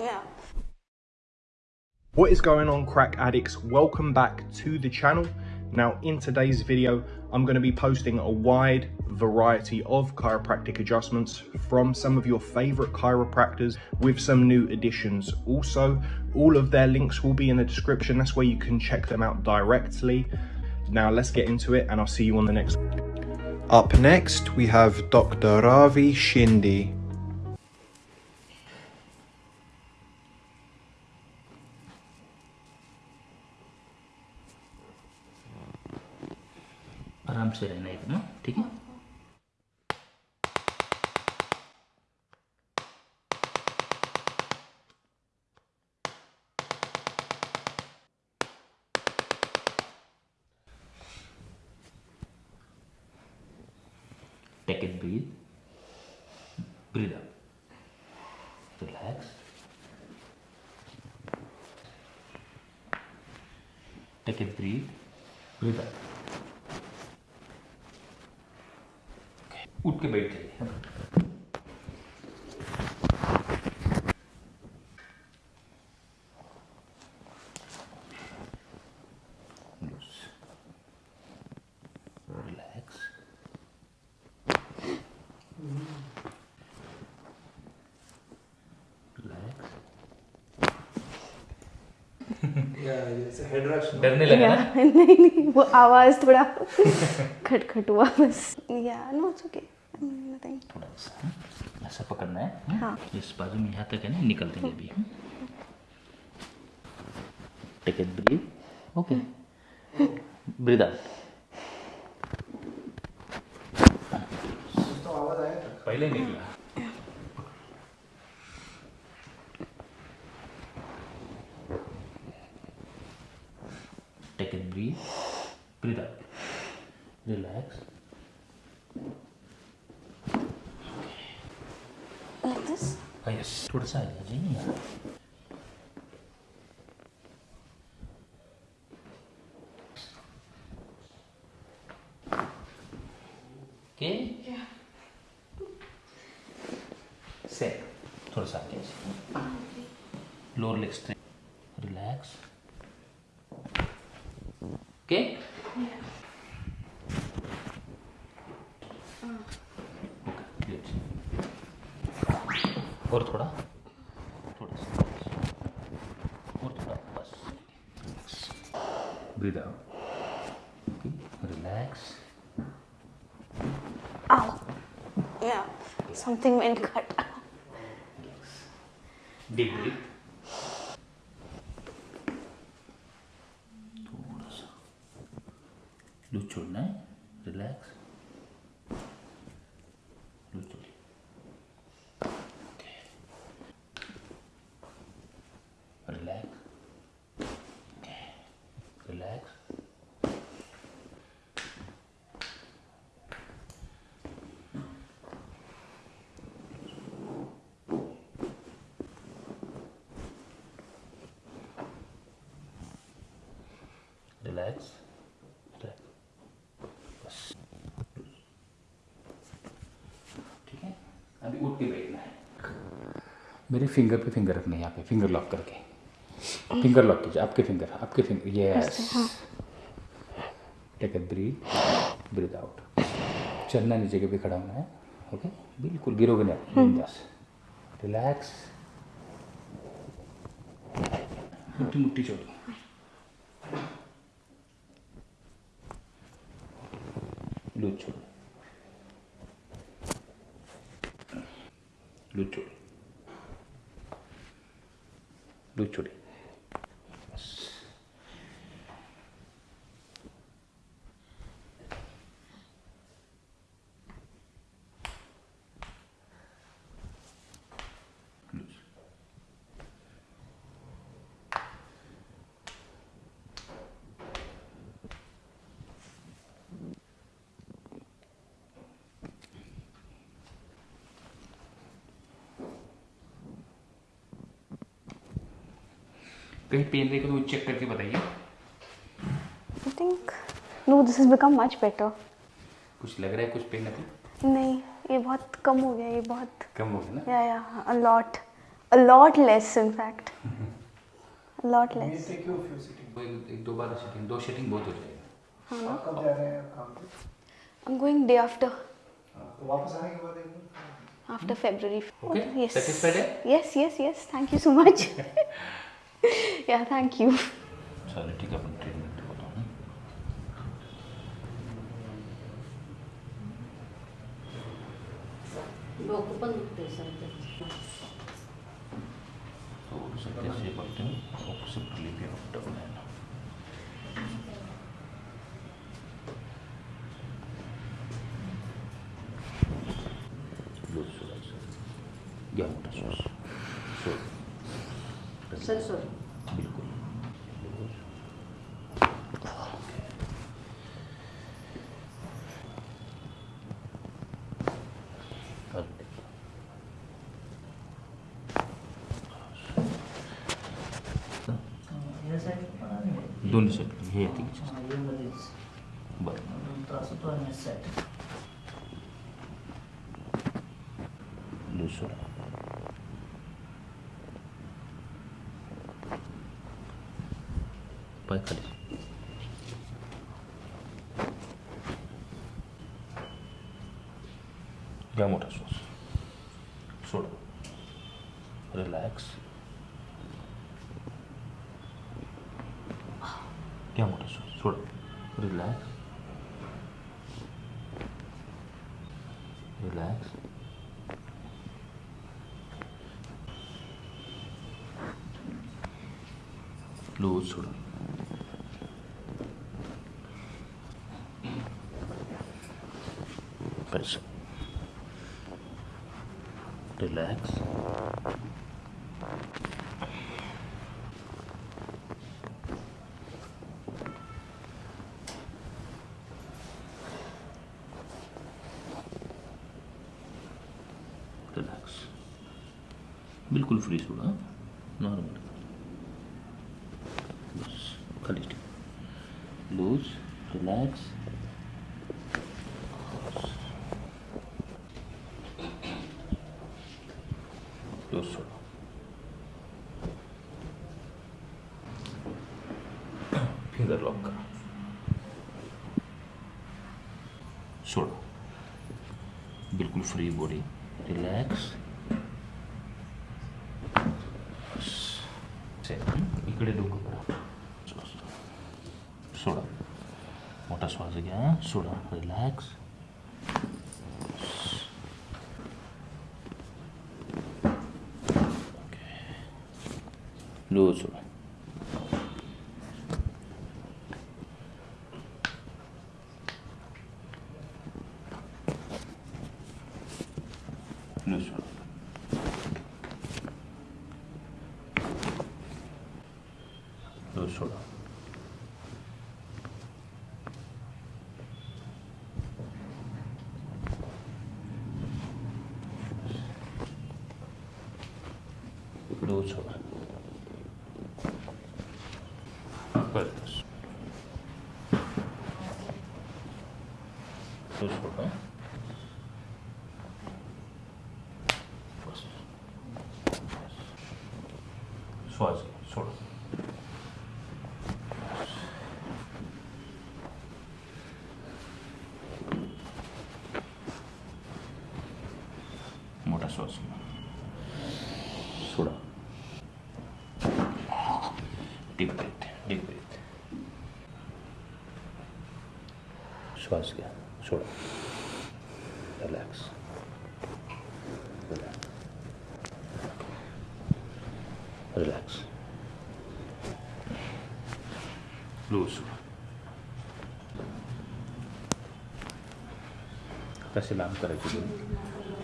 Yeah. What is going on crack addicts? Welcome back to the channel. Now in today's video, I'm going to be posting a wide variety of chiropractic adjustments from some of your favorite chiropractors with some new additions. Also, all of their links will be in the description. That's where you can check them out directly. Now let's get into it and I'll see you on the next. Up next, we have Dr. Ravi Shinde. आराम से रहना एकदम ठीक है Take it, breathe. Breathe out. Relax. Take it, breathe. Breathe out. उठ के बैठ जाइए. डरने लगा नहीं नहीं वो आवाज़ थोड़ा खटखट हुआ बस। या नो इट्स ओके थोड़ा सा हाँ? ऐसा पकड़ना है हाँ? हाँ। इस बाजू में यहाँ तक है ना निकल देंगे अभी take it breath okay breath out पहले निकला। Take it breath breath out relax like this हाँ यस थोड़ा सा आ जाइए यहाँ। ओके सेट थोड़ा सा आ जाइए lower leg straight relax okay okay good और थोड़ा थोड़ा सा और थोड़ा बस breathe out relax ow yeah something went cut. Deep breath थोड़ा सा लूज छोड़ना है रिलैक्स लूज छोड़िए रिलैक्स रिलैक्स बस ठीक है? अभी उठ के बैठना है। मेरे फिंगर पे फिंगर रखना है यहाँ पे। फिंगर लॉक करके। फिंगर लॉक कीजिए। आपके फिंगर आपके finger yes take a breath breath out चलना नहीं जगह पे खड़ा होना है। ओके बिल्कुल गिरोगे नहीं बिंदास। रिलैक्स मुट्ठी मुट्ठी छोड़ो। लूज छोड़ो लूज कहीं पेन रहेगा तो चेक करके बताइए I think no, this has become much better. कुछ लग रहा है कुछ पेन अभी नहीं ये बहुत कम हो गया ये बहुत कम हो गया ना या या a lot A lot less, in fact. A lot less. take you a few sitting. तो एक दो बार सीटिंग दो सीटिंग बहुत हो जाएगा आप कब जा रहे हैं काम पे I'm going day after, हाँ, तो वापस आने के बाद एक after February. Okay? Yes. Satisfied है? Yes, yes, yes. Thank you so much. yeah, thank you. चलो ठीक है अपन ट्रीटमेंट डोकं पण दुखते सर थोडंसं त्याचे फक्त ऑक्सिप रिलीफ डाऊन आहे ना लूज सोडायचं घ्या मोठा श्वास सोड सर सर बिलकुल दोन्ही साईड हे येते की हा, हे मध्येच बरं दोन त्रास होतो आणि यासाठी लूज सोडा पाय खाली घ्या मोठा श्वास सोडा रिलॅक्स घ्या मोठा श्वास सोडा रिलॅक्स रिलॅक्स लूज सोडा रिलैक्स रिलैक्स बिल्कुल फ्री सोडा नॉर्मल बस खाली ठीक लूज रिलैक्स सोडा फिंगर लॉक करा। सोडा बिल्कुल फ्री बॉडी रिलॅक्स इकडे डोकं करा. सोडा मोठा श्वास घ्या सोडा रिलॅक्स लूज सोडा लूज सोडा लूज सोडा लूज सोडा परत लूज सोडा बस श्वास मोठा श्वास घ्या सोडा डीप ब्रेथ डीप ब्रेथ श्वास घ्या सोडा रिलॅक्स रिलॅक्स लूज कसे लांब करायचे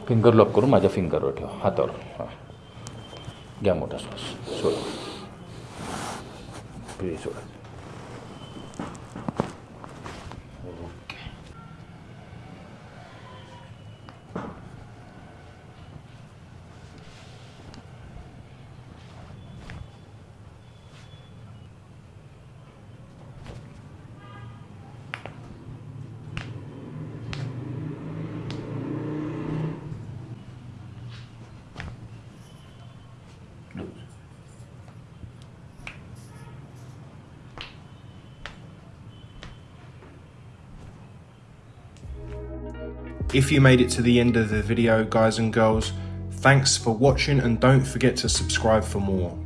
फिंगर लॉक करून माझ्या फिंगरवर ठेवा हातावर. हाँ. घ्या मोठा श्वास सोडा. सोडा. If you made it to the end of the video, guys and girls, thanks for watching and don't forget to subscribe for more.